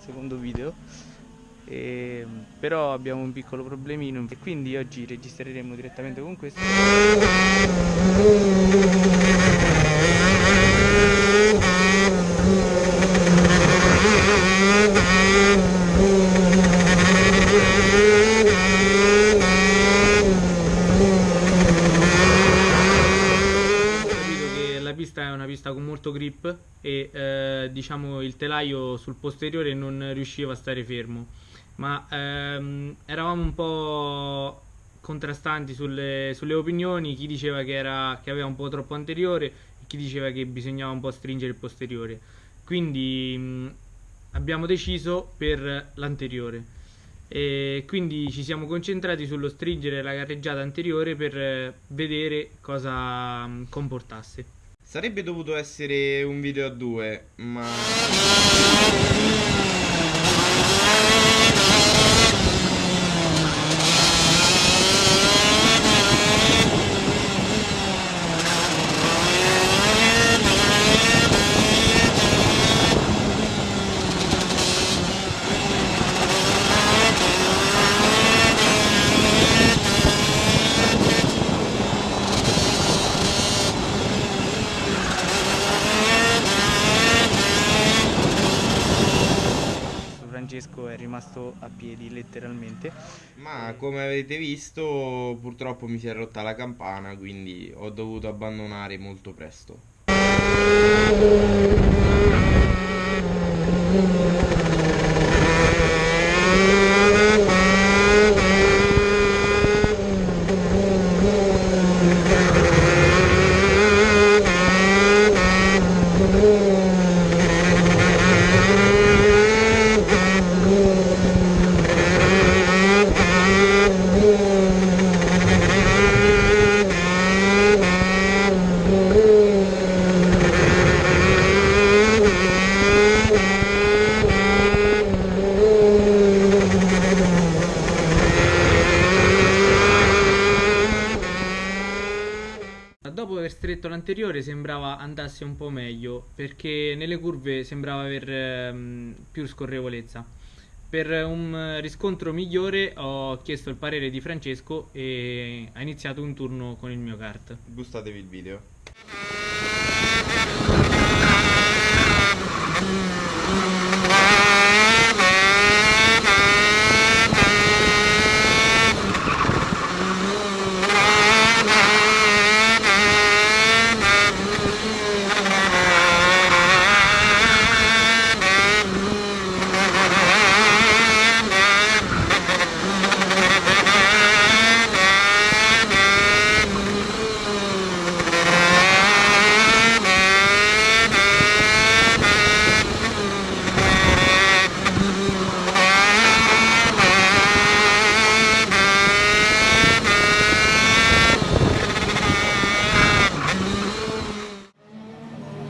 secondo video. E, però abbiamo un piccolo problemino. E quindi oggi registreremo direttamente con questo pista è una pista con molto grip e eh, diciamo il telaio sul posteriore non riusciva a stare fermo. Ma ehm, eravamo un po' contrastanti sulle, sulle opinioni. Chi diceva che, era, che aveva un po' troppo anteriore e chi diceva che bisognava un po' stringere il posteriore. Quindi mh, abbiamo deciso per l'anteriore. E quindi ci siamo concentrati sullo stringere la carreggiata anteriore per eh, vedere cosa comportasse Sarebbe dovuto essere un video a due, ma... Francesco è rimasto a piedi letteralmente. Ma come avete visto purtroppo mi si è rotta la campana quindi ho dovuto abbandonare molto presto. Dopo aver stretto l'anteriore sembrava andasse un po' meglio perché nelle curve sembrava aver ehm, più scorrevolezza. Per un riscontro migliore ho chiesto il parere di Francesco e ha iniziato un turno con il mio kart. Gustatevi il video.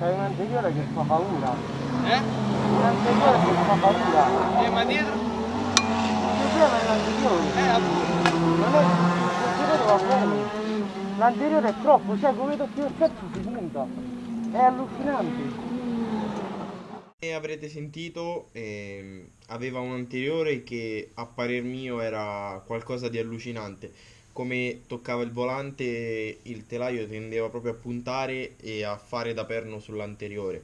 C'hai un anteriore che fa paura. Eh? Un anteriore che fa paura. E ma dietro? Problema è l'anteriore. Eh, appunto. Non è. L'anteriore va bene. L'anteriore è troppo, cioè come tocchi il pezzo si punta. È allucinante. E avrete sentito, ehm, aveva un anteriore che a parer mio era qualcosa di allucinante. Come toccava il volante, il telaio tendeva proprio a puntare e a fare da perno sull'anteriore.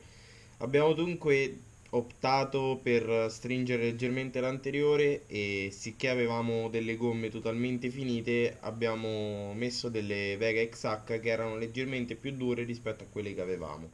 Abbiamo dunque optato per stringere leggermente l'anteriore e sicché avevamo delle gomme totalmente finite, abbiamo messo delle Vega XH che erano leggermente più dure rispetto a quelle che avevamo.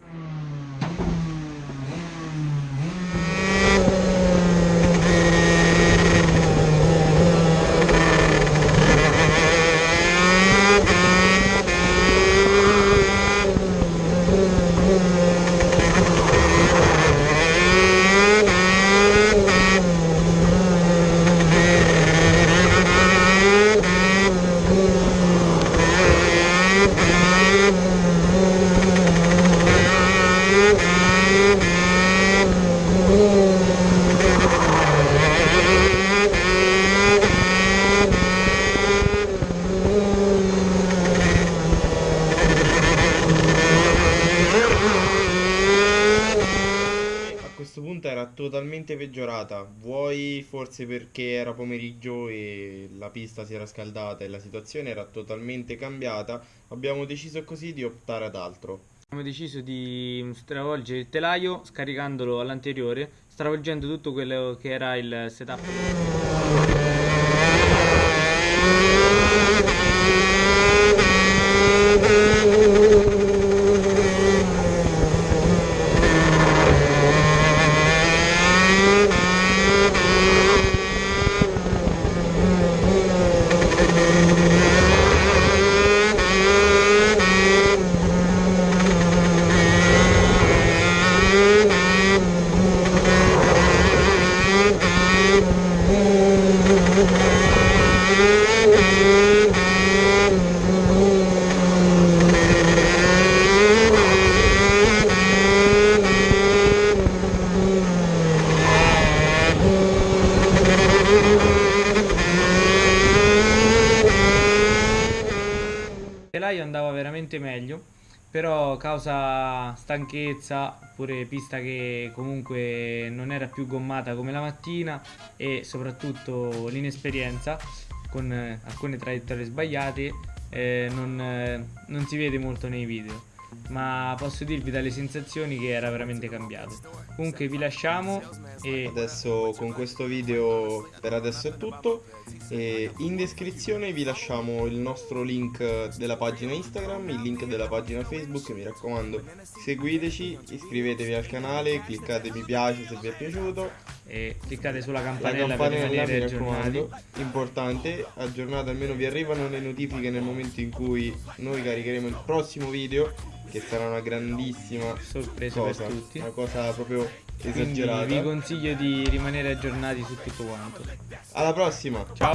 Totalmente peggiorata. Vuoi forse perché era pomeriggio e la pista si era scaldata e la situazione era totalmente cambiata, abbiamo deciso così di optare ad altro. Abbiamo deciso di stravolgere il telaio scaricandolo all'anteriore, stravolgendo tutto quello che era il setup. Il telaio veramente meglio, però causa stanchezza, pure pista che comunque non era più gommata come la mattina e soprattutto l'inesperienza con eh, alcune traiettorie sbagliate eh, non, eh, non si vede molto nei video. Ma posso dirvi dalle sensazioni che era veramente cambiato. Comunque vi lasciamo e Adesso con questo video per adesso è tutto. E in descrizione vi lasciamo il nostro link della pagina Instagram, il link della pagina Facebook. Mi raccomando, seguiteci, iscrivetevi al canale, cliccate mi piace se vi è piaciuto. E cliccate sulla La campanella, per campanella rimanere aggiornati. importante, aggiornate almeno vi arrivano le notifiche nel momento in cui noi caricheremo il prossimo video, che sarà una grandissima Sorpresa cosa, per tutti. una cosa proprio Quindi esagerata. vi consiglio di rimanere aggiornati su tutto quanto. Alla prossima! Ciao!